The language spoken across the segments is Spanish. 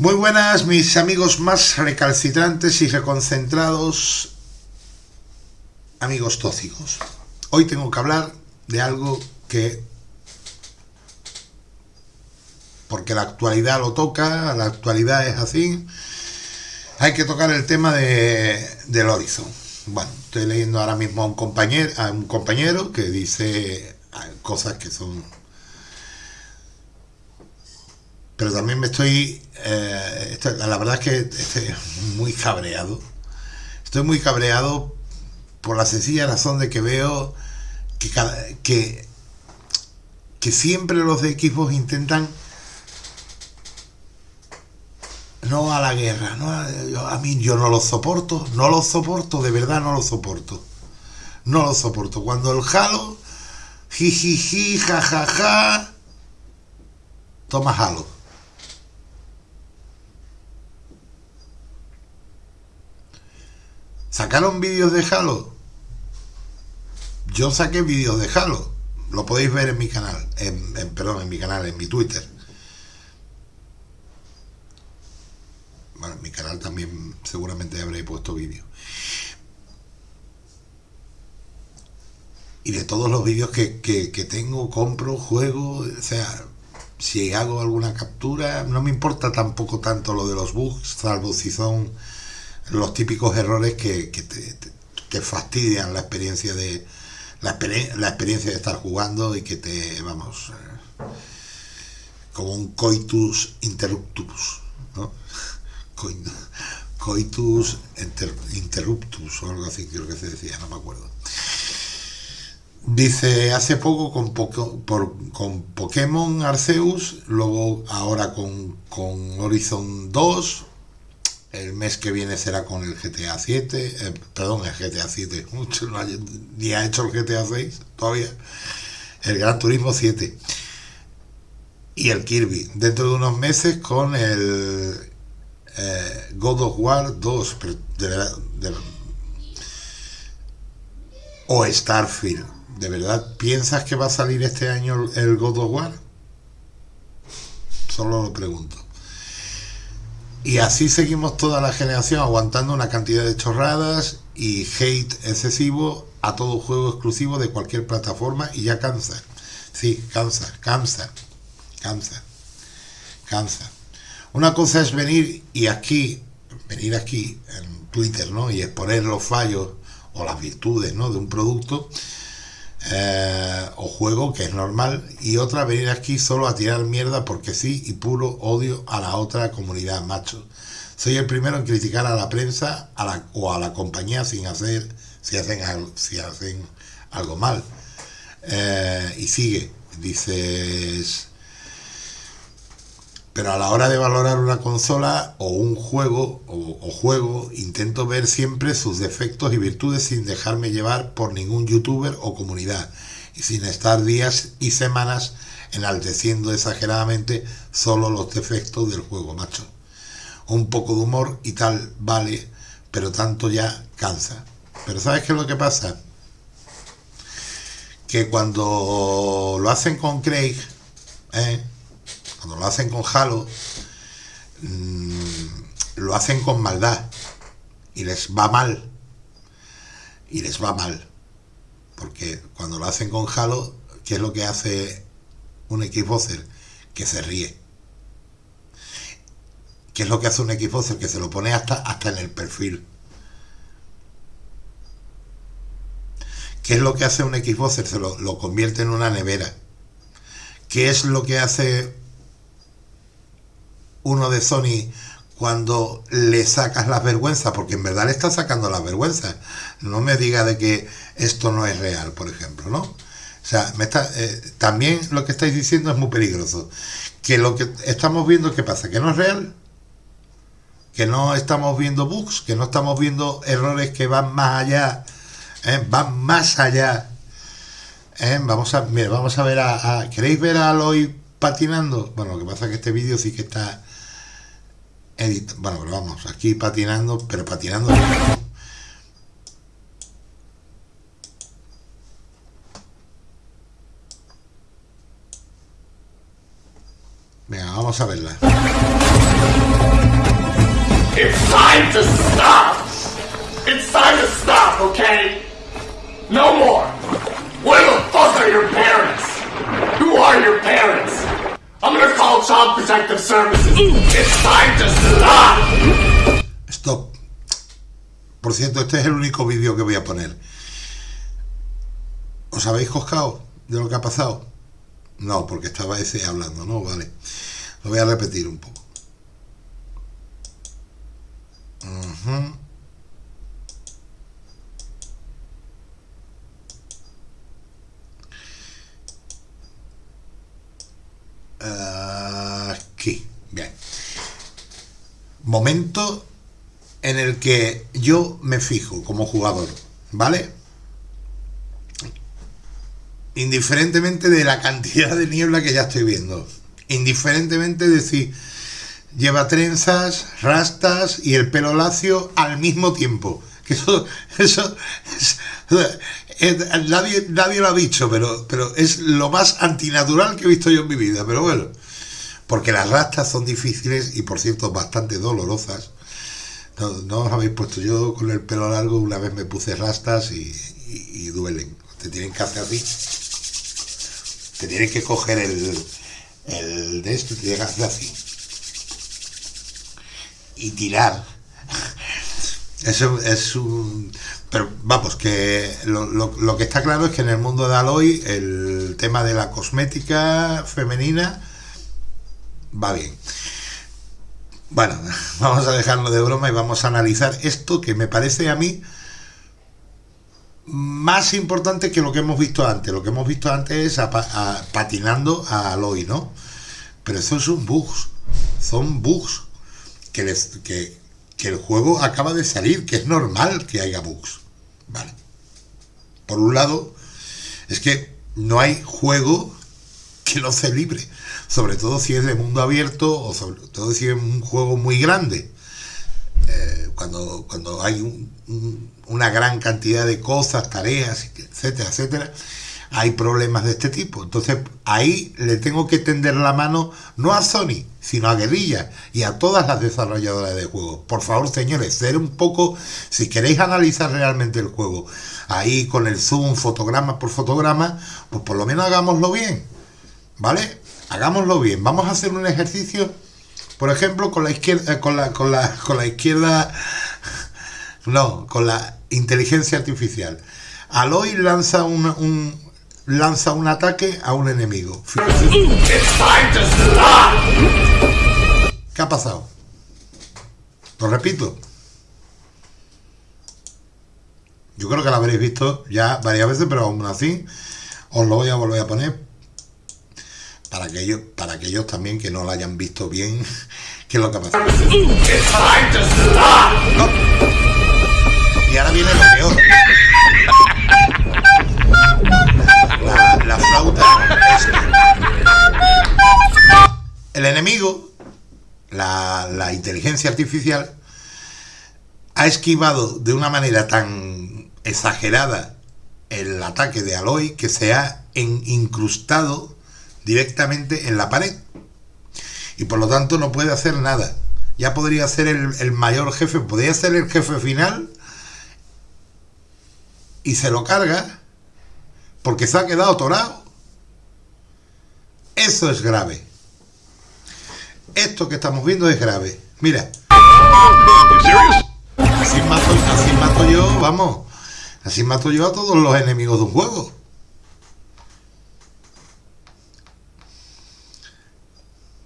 Muy buenas mis amigos más recalcitrantes y reconcentrados, amigos tóxicos. Hoy tengo que hablar de algo que, porque la actualidad lo toca, la actualidad es así, hay que tocar el tema de, del Horizon. Bueno, estoy leyendo ahora mismo a un compañero, a un compañero que dice cosas que son pero también me estoy, eh, la verdad es que estoy muy cabreado. Estoy muy cabreado por la sencilla razón de que veo que, que, siempre los de equipos intentan no a la guerra, no a, mí yo no lo soporto, no lo soporto, de verdad no lo soporto. No lo soporto. Cuando el jalo, jijiji, jajaja, toma jalo. ¿Sacaron vídeos de Halo? Yo saqué vídeos de Halo. Lo podéis ver en mi canal. En, perdón, en mi canal, en mi Twitter. Bueno, en mi canal también seguramente habré puesto vídeos. Y de todos los vídeos que, que tengo, compro, juego, o sea, si hago alguna captura, no me importa tampoco tanto lo de los bugs, salvo si son los típicos errores que, que, fastidian la experiencia de la, experiencia de estar jugando y que te vamos eh, como un coitus interruptus ¿no? coitus interruptus o algo así creo que se decía no me acuerdo dice hace poco con, por, con Pokémon Arceus luego ahora con, con Horizon 2 el mes que viene será con el GTA 7, eh, perdón, el GTA 7, ni ha hecho el GTA 6 todavía, el Gran Turismo 7 y el Kirby. Dentro de unos meses con el eh, God of War 2 o Starfield. ¿De verdad piensas que va a salir este año el God of War? Solo lo pregunto. Y así seguimos toda la generación aguantando una cantidad de chorradas y hate excesivo a todo juego exclusivo de cualquier plataforma y ya cansa. Sí, cansa, cansa, cansa, cansa. Una cosa es venir y aquí, venir aquí en Twitter, ¿no? Y exponer los fallos o las virtudes, ¿no? De un producto eh, o juego, que es normal, y otra venir aquí solo a tirar mierda porque sí y puro odio a la otra comunidad, macho. Soy el primero en criticar a la prensa a la, o a la compañía sin hacer, si hacen, si hacen algo mal. Eh, y sigue, dices... Pero a la hora de valorar una consola o un juego o, juego, intento ver siempre sus defectos y virtudes sin dejarme llevar por ningún youtuber o comunidad y sin estar días y semanas enalteciendo exageradamente solo los defectos del juego, macho. Un poco de humor y tal vale, pero tanto ya cansa. Pero ¿sabes qué es lo que pasa? Que cuando lo hacen con Craig, ¿eh? Cuando lo hacen con Halo, mm, lo hacen con maldad y les va mal. Y les va mal. Porque cuando lo hacen con Halo, ¿qué es lo que hace un Xboxer? Que se ríe. ¿Qué es lo que hace un Xboxer? Que se lo pone hasta, hasta en el perfil. ¿Qué es lo que hace un Xboxer? Se lo, lo convierte en una nevera. ¿Qué es lo que hace uno de Sony cuando le sacas las vergüenzas, porque en verdad le está sacando las vergüenzas. No me diga de que esto no es real, por ejemplo, ¿no? O sea, está, eh, también lo que estáis diciendo es muy peligroso. Que lo que estamos viendo, ¿qué pasa? ¿Que no es real? Que no estamos viendo bugs, que no estamos viendo errores que van más allá, ¿eh? van más allá. ¿eh? Vamos a, mira, vamos a ver a, a, ¿Queréis ver a Aloy patinando? Bueno, lo que pasa es que este vídeo sí que está bueno, pero vamos, aquí patinando, pero patinando... Venga, vamos a verla. time to stop! It's time to stop, okay? No more! Where the fuck are your parents? Who are your parents? I'm gonna call Child Protective Services. It's time to stop! Stop. Por cierto, este es el único vídeo que voy a poner. ¿Os habéis coscado de lo que ha pasado? No, porque estaba ese hablando, ¿no? Vale. Lo voy a repetir un poco. Ujú. Aquí, bien. Momento en el que yo me fijo como jugador, ¿vale? Indiferentemente de la cantidad de niebla que ya estoy viendo. Indiferentemente de si lleva trenzas, rastas y el pelo lacio al mismo tiempo. Que eso, eso, es- es- nadie, nadie lo ha dicho, pero, pero es lo más antinatural que he visto yo en mi vida. Pero bueno, porque las rastas son difíciles y por cierto bastante dolorosas. No, os habéis puesto yo con el pelo largo, una vez me puse rastas y, duelen. Te tienen que hacer así. Te tienen que coger el, el de esto te tienen que hacer así. Y tirar. Eso es un... Pero vamos, que lo, lo- lo que está claro es que en el mundo de Aloy el tema de la cosmética femenina va bien. Bueno, vamos a dejarlo de broma y vamos a analizar esto que me parece a mí más importante que lo que hemos visto antes. Lo que hemos visto antes es a a- patinando a Aloy, ¿no? Pero eso son bugs. Son bugs que, les, que, que el juego acaba de salir, que es normal que haya bugs. Vale. Por un lado, es que no hay juego que no se libre. Sobre todo si es de mundo abierto o sobre todo si es un juego muy grande. Eh, cuando, cuando hay un- un- una gran cantidad de cosas, tareas, etcétera, etcétera, hay problemas de este tipo. Entonces ahí le tengo que tender la mano no a Sony, sino a Guerrilla y a todas las desarrolladoras de juegos. Por favor, señores, ser un poco, si queréis analizar realmente el juego, ahí con el zoom, fotograma por fotograma, pues por lo menos hagámoslo bien. ¿Vale? Hagámoslo bien. Vamos a hacer un ejercicio, por ejemplo, con la izquierda, eh, con la, con la, con la izquierda, no, con la inteligencia artificial. Aloy lanza un, un- lanza un ataque a un enemigo. ¿Qué ha pasado? Lo repito. Yo creo que lo habréis visto ya varias veces, pero aún así os lo voy a volver a poner para que ellos, para que ellos también que no lo hayan visto bien, qué es lo que ha pasado. Y ahora viene lo peor. La, la flauta es el enemigo, la, la inteligencia artificial, ha esquivado de una manera tan exagerada el ataque de Aloy que se ha incrustado directamente en la pared. Y por lo tanto no puede hacer nada. Ya podría ser el, el mayor jefe, podría ser el jefe final y se lo carga porque se ha quedado atorado. Eso es grave. Esto que estamos viendo es grave. Mira. Así mato, yo, vamos. Así mato yo a todos los enemigos de un juego.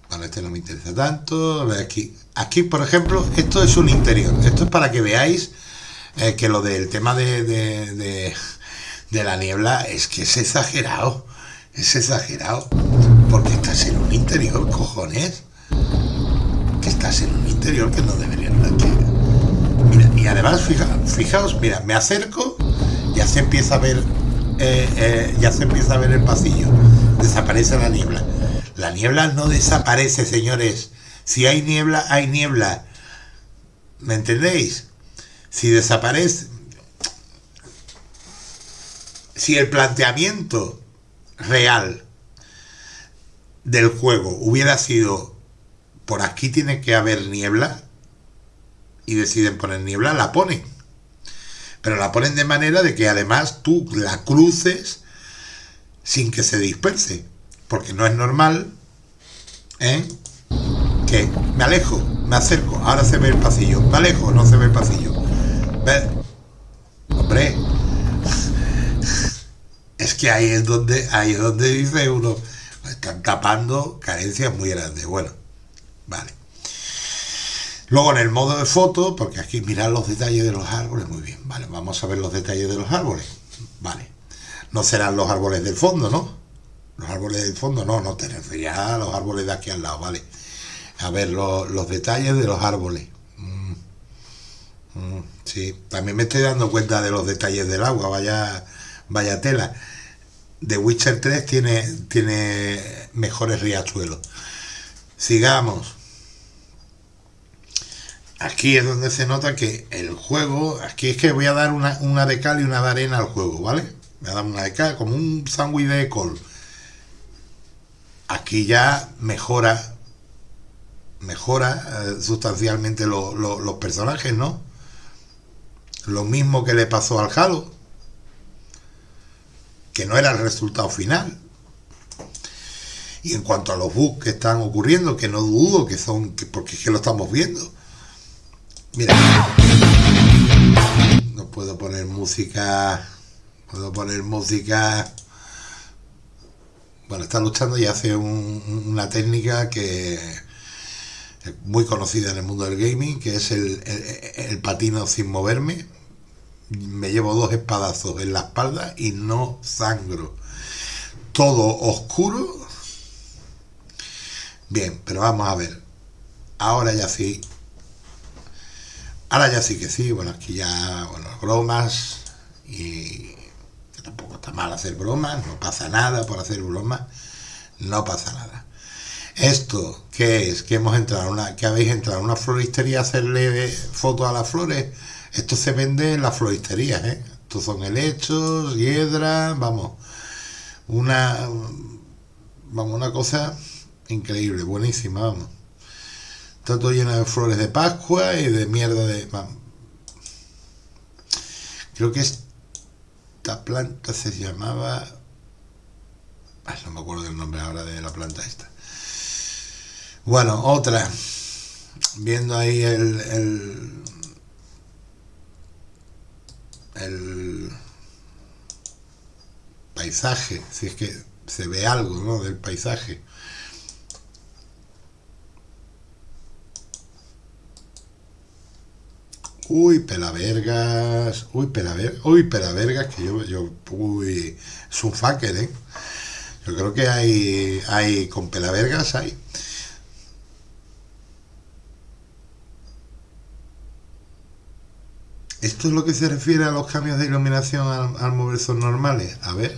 Bueno, este no me interesa tanto. Aquí, aquí, por ejemplo, esto es un interior. Esto es para que veáis eh, que lo del tema de- de la niebla es que es exagerado. Es exagerado. Porque estás en un interior, cojones. Que estás en un interior que no debería estar aquí. Mira, y además, fija, fijaos, mira, me acerco, ya se empieza a ver, eh, eh, ya se empieza a ver el pasillo. Desaparece la niebla. La niebla no desaparece, señores. Si hay niebla, hay niebla. ¿Me entendéis? Si desaparece, si el planteamiento real del juego hubiera sido por aquí tiene que haber niebla, y deciden poner niebla, la ponen. Pero la ponen de manera de que además tú la cruces sin que se disperse. Porque no es normal ¿eh? que me alejo, me acerco, ahora se ve el pasillo, me alejo, no se ve el pasillo. Hombre, es ahí es donde, ahí es donde dice uno, están tapando carencias muy grandes. Bueno, vale. Luego en el modo de foto, porque aquí mirar los detalles de los árboles, muy bien, vale, vamos a ver los detalles de los árboles, vale. No serán los árboles del fondo, ¿no? Los árboles del fondo, no, no te los árboles de aquí al lado, vale. A ver, los detalles de los árboles. Mm, mm, sí, también me estoy dando cuenta de los detalles del agua, vaya, vaya tela. The Witcher 3 tiene, tiene mejores riachuelos. Sigamos. Aquí es donde se nota que el juego, aquí es que voy a dar una, una de cal y una de arena al juego, ¿vale? Voy a dar una de cal, como un sándwich de col. Aquí ya mejora mejora eh, sustancialmente los personajes, ¿no? Lo mismo que le pasó al Halo, que no era el resultado final. Y en cuanto a los bugs que están ocurriendo, que no dudo que son, porque es que lo estamos viendo. Mira, no puedo poner música, puedo poner música bueno, está luchando y hace una técnica que muy conocida en el mundo del gaming, que es el, patino sin moverme. Me llevo dos espadazos en la espalda y no sangro. Todo oscuro. Bien, pero vamos a ver. Ahora ya sí. Ahora ya sí que sí. Bueno, aquí ya, bueno, bromas. Y tampoco está mal hacer bromas. No pasa nada por hacer bromas. No pasa nada. Esto, ¿qué es? Que hemos entrado una, que habéis entrado a una floristería a hacerle fotos a las flores. Esto se vende en las floristerías, ¿eh? Estos son helechos, hiedra, vamos. Una, vamos, una cosa increíble, buenísima, vamos. Está todo lleno de flores de Pascua y de mierda de... Creo que esta planta se llamaba... no me acuerdo del nombre ahora de la planta esta. Bueno, otra. Viendo ahí el, el paisaje, si es que se ve algo ¿no? del paisaje. Uy, pelavergas, uy, pelavergas, uy, pelavergas, que yo, yo, uy, es un fucker, ¿eh? Yo creo que hay, hay, con pelavergas hay. ¿Esto es lo que se refiere a los cambios de iluminación al, mover son normales? A ver.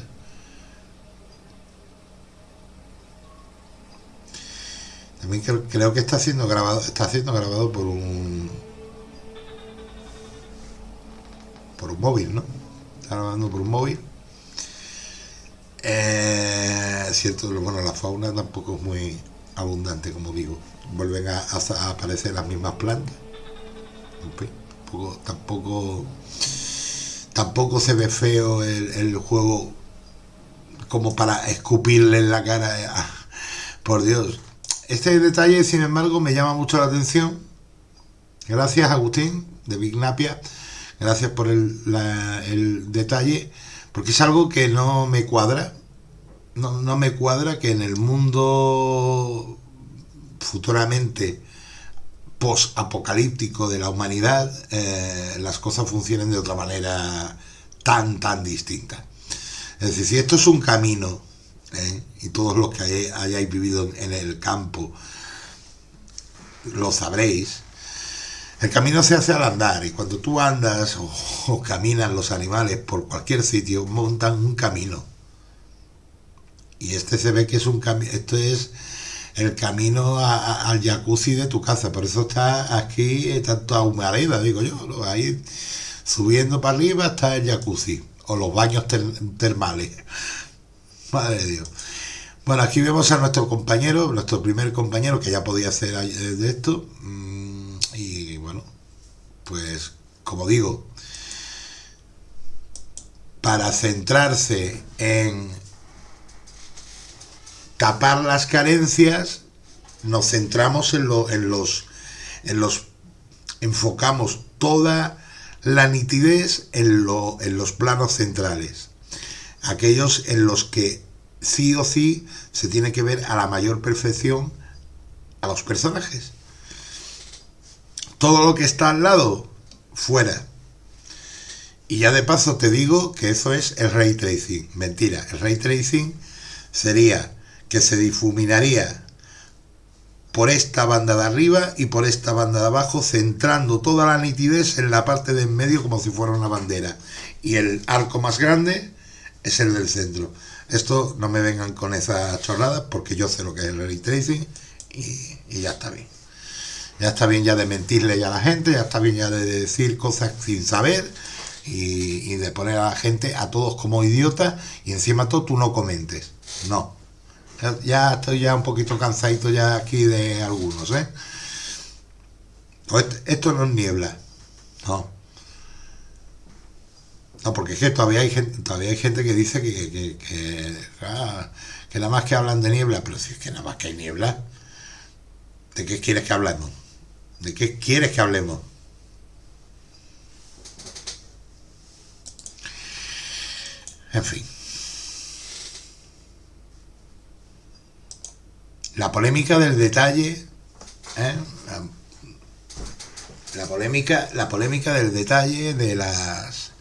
También creo, que está siendo grabado, está siendo grabado por un por un móvil, ¿no? Está grabando por un móvil. Eh, cierto, bueno, la fauna tampoco es muy abundante, como digo. Vuelven a, aparecer las mismas plantas tampoco, tampoco, se ve feo el, juego como para escupirle en la cara. Por Dios. Este detalle, sin embargo, me llama mucho la atención. Gracias, Agustín, de Bignapia. Gracias por el, el detalle, porque es algo que no me cuadra. No, no me cuadra que en el mundo futuramente post-apocalíptico de la humanidad, eh, las cosas funcionen de otra manera tan, tan distinta. Es decir, si esto es un camino, ¿eh? y todos los que hayáis vivido en el campo lo sabréis, el camino se hace al andar y cuando tú andas o, o caminan los animales por cualquier sitio, montan un camino. Y este se ve que es un camino, esto es el camino al jacuzzi de tu casa. Por eso está aquí, está toda humareda, digo yo. Ahí subiendo para arriba está el jacuzzi o los baños termales. Madre Dios. Bueno, aquí vemos a nuestro compañero, nuestro primer compañero que ya podía hacer de esto. Mm, y bueno, pues como digo, para centrarse en tapar las carencias, nos centramos en, en, los, en los, enfocamos toda la nitidez en, en los planos centrales, aquellos en los que sí o sí se tiene que ver a la mayor perfección a los personajes. Todo lo que está al lado, fuera. Y ya de paso te digo que eso es el ray tracing. Mentira, el ray tracing sería que se difuminaría por esta banda de arriba y por esta banda de abajo, centrando toda la nitidez en la parte de en medio como si fuera una bandera. Y el arco más grande es el del centro. Esto no me vengan con esa chorrada porque yo sé lo que es el ray tracing y, y ya está bien. Ya está bien ya de mentirle ya a la gente, ya está bien ya de decir cosas sin saber y, y de poner a la gente a todos como idiotas y encima todo tú no comentes. No, ya estoy ya un poquito cansadito ya aquí de algunos, ¿eh? Esto no es niebla, no. No, porque es que todavía hay gente, todavía hay gente que dice que, que, que, ah, que nada más que hablan de niebla, pero si es que nada más que hay niebla, ¿de qué quieres que hablemos? ¿De qué quieres que hablemos? En fin. La polémica del detalle, ¿eh? la, polémica, la polémica del detalle de las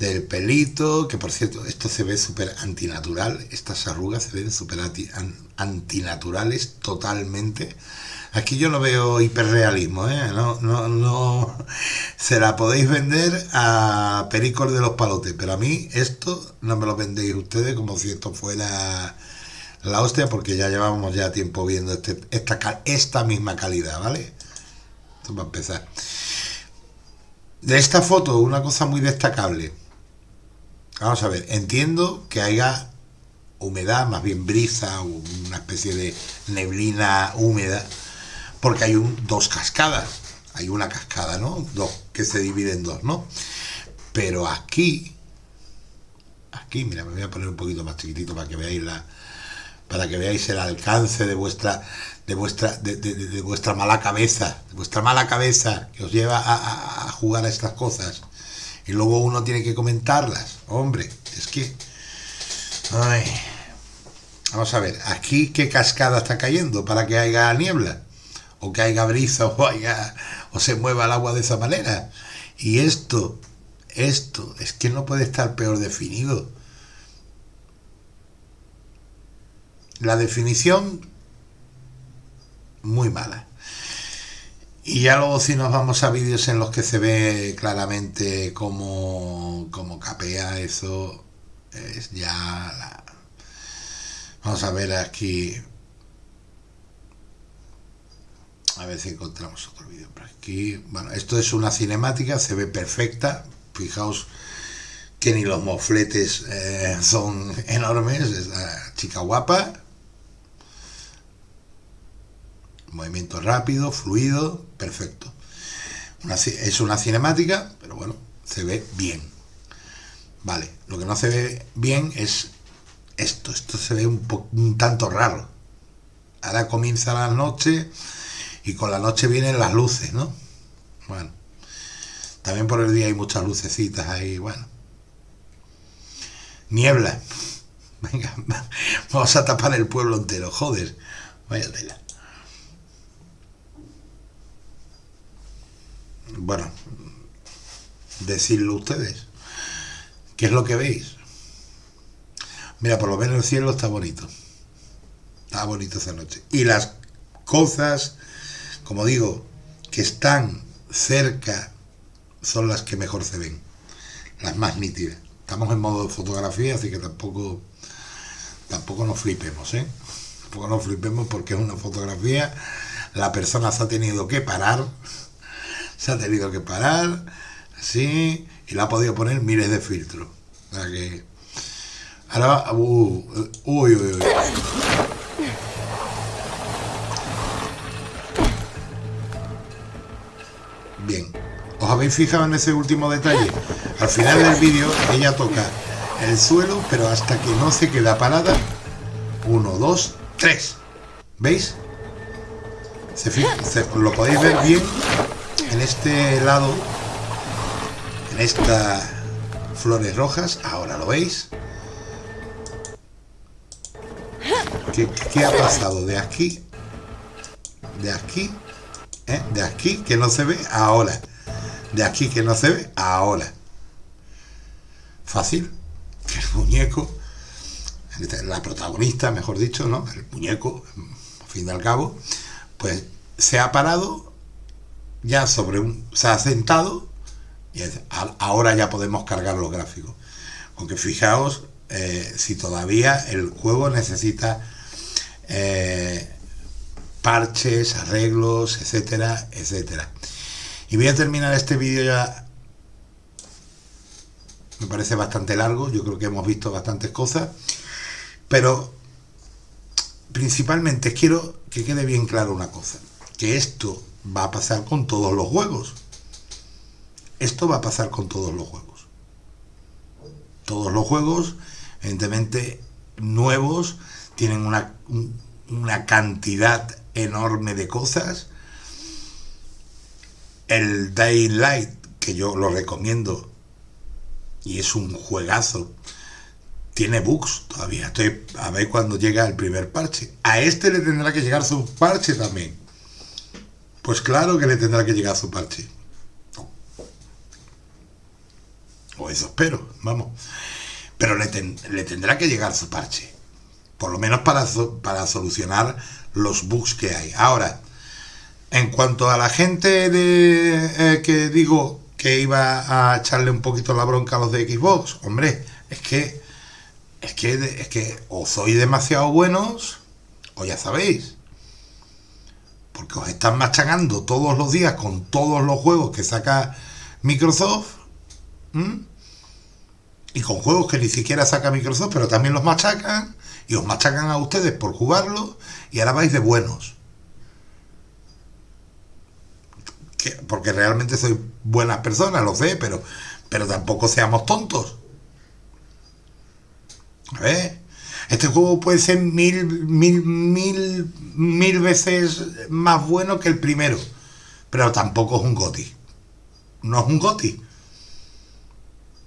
del pelito, que por cierto, esto se ve súper antinatural, estas arrugas se ven súper antinaturales totalmente. Aquí yo no veo hiperrealismo, ¿eh? no, no, no, se la podéis vender a Pericor de los Palotes, pero a mí esto no me lo vendéis ustedes como si esto fuera la hostia porque ya llevamos ya tiempo viendo este, esta, esta misma calidad, ¿vale? Esto va a empezar. De esta foto, una cosa muy destacable. Vamos a ver, entiendo que haya humedad, más bien brisa, una especie de neblina húmeda, porque hay un, dos cascadas. Hay una cascada, ¿no? Dos, que se dividen en dos, ¿no? Pero aquí, aquí, mira, me voy a poner un poquito más chiquitito para que veáis la, para que veáis el alcance de vuestra de vuestra de, vuestra mala cabeza vuestra mala cabeza que os lleva a, jugar a estas cosas. Y luego uno tiene que comentarlas. Hombre es que vamos a ver aquí qué cascada está cayendo para que haya niebla o que haya brisa o haya o se mueva el agua de esa manera y esto esto es que no puede estar peor definido La definición, muy mala. Y ya luego si nos vamos a vídeos en los que se ve claramente cómo, cómo capea eso, es ya la... Vamos a ver aquí... A ver si encontramos otro vídeo por aquí. Bueno, esto es una cinemática, se ve perfecta. Fijaos que ni los mofletes eh, son enormes. Es la chica guapa. Movimiento rápido, fluido, perfecto. es una cinemática, pero bueno, se ve bien. Vale, lo que no se ve bien es esto, esto se ve un, un tanto raro. Ahora comienza la noche y con la noche vienen las luces, ¿no? Bueno, también por el día hay muchas lucecitas ahí, bueno. Niebla. Venga, vamos a tapar el pueblo entero, joder. Vaya tela. Bueno, decirlo ustedes. ¿Qué es lo que veis? Mira, por lo menos el cielo está bonito. Está bonito esa noche. Y las cosas, como digo, que están cerca son las que mejor se ven. Las más nítidas. Estamos en modo de fotografía, así que tampoco tampoco nos flipemos, ¿eh? Tampoco nos flipemos porque es una fotografía. La persona se ha tenido que parar se ha tenido que parar, así, y le ha podido poner miles de filtros. O sea que. Ahora. Uh, uy, uy, uy. Bien. ¿Os habéis fijado en ese último detalle? Al final del vídeo ella toca el suelo, pero hasta que no se queda parada. Uno, dos, tres. ¿Veis? Se, lo podéis ver bien en este lado, en estas flores rojas. Ahora lo veis. ¿Qué, ha pasado de aquí? De aquí, ¿eh? de aquí que no se ve ahora de aquí que no se ve ahora. Fácil, que el muñeco, la protagonista, mejor dicho, ¿no? El muñeco, al fin y al cabo, pues se ha parado ya sobre un. se ha sentado y ahora ya podemos cargar los gráficos. Aunque fijaos eh, si todavía el juego necesita eh, parches, arreglos, etcétera, etcétera. Y voy a terminar este vídeo ya. Me parece bastante largo, yo creo que hemos visto bastantes cosas. Pero principalmente quiero que quede bien claro una cosa. Que esto va a pasar con todos los juegos. Esto va a pasar con todos los juegos. Todos los juegos, evidentemente, nuevos, tienen una, una cantidad enorme de cosas el Daylight, que yo lo recomiendo, y es un juegazo, tiene bugs todavía. Estoy a ver cuando llega el primer parche. A este le tendrá que llegar su parche también. Pues claro que le tendrá que llegar su parche. O eso espero, vamos. Pero le, le, tendrá que llegar su parche. Por lo menos para, para solucionar los bugs que hay. Ahora, en cuanto a la gente de, eh, que digo que iba a echarle un poquito la bronca a los de Xbox, hombre, es que es que es que o sois demasiado buenos o ya sabéis. Porque os están machacando todos los días con todos los juegos que saca Microsoft. Y con juegos que ni siquiera saca Microsoft, pero también los machacan. Y os machacan a ustedes por jugarlos. Y ahora vais de buenos. porque realmente soy buenas personas, lo sé, pero, pero tampoco seamos tontos. A ver, este juego puede ser mil, mil, mil, mil veces más bueno que el primero, pero tampoco es un GOTI. No es un GOTI.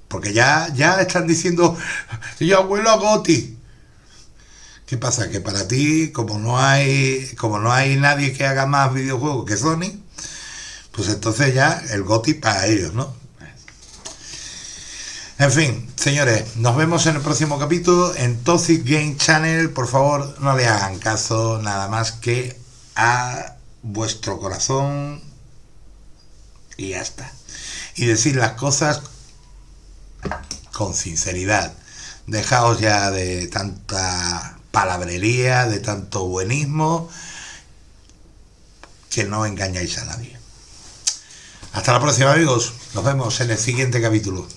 Porque ya, ya están diciendo, yo abuelo a GOTI. ¿Qué pasa? Que para ti, como no hay, como no hay nadie que haga más videojuegos que Sony, pues entonces ya el GOTI para ellos, ¿no? En fin, señores, nos vemos en el próximo capítulo en Toxic Game Channel. Por favor, no le hagan caso nada más que a vuestro corazón y ya está. Y decir las cosas con sinceridad. Dejaos ya de tanta palabrería, de tanto buenismo, que no engañáis a nadie. Hasta la próxima amigos, nos vemos en el siguiente capítulo.